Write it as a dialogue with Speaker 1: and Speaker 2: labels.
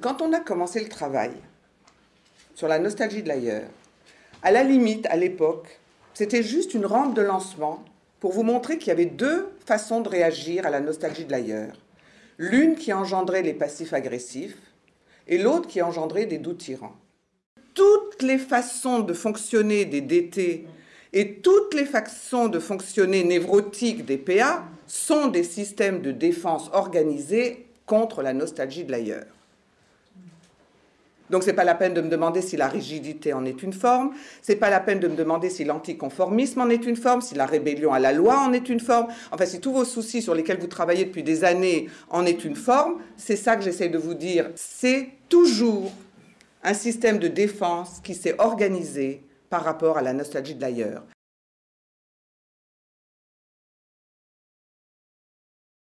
Speaker 1: quand on a commencé le travail sur la nostalgie de l'ailleurs, à la limite, à l'époque, c'était juste une rampe de lancement pour vous montrer qu'il y avait deux façons de réagir à la nostalgie de l'ailleurs. L'une qui engendrait les passifs agressifs et l'autre qui engendrait des doutes tyrans. Toutes les façons de fonctionner des DT et toutes les façons de fonctionner névrotiques des PA sont des systèmes de défense organisés contre la nostalgie de l'ailleurs. Donc ce n'est pas la peine de me demander si la rigidité en est une forme, ce n'est pas la peine de me demander si l'anticonformisme en est une forme, si la rébellion à la loi en est une forme, enfin si tous vos soucis sur lesquels vous travaillez depuis des années en est une forme, c'est ça que j'essaie de vous dire. C'est toujours un système de défense qui s'est organisé par rapport à la nostalgie de l'ailleurs.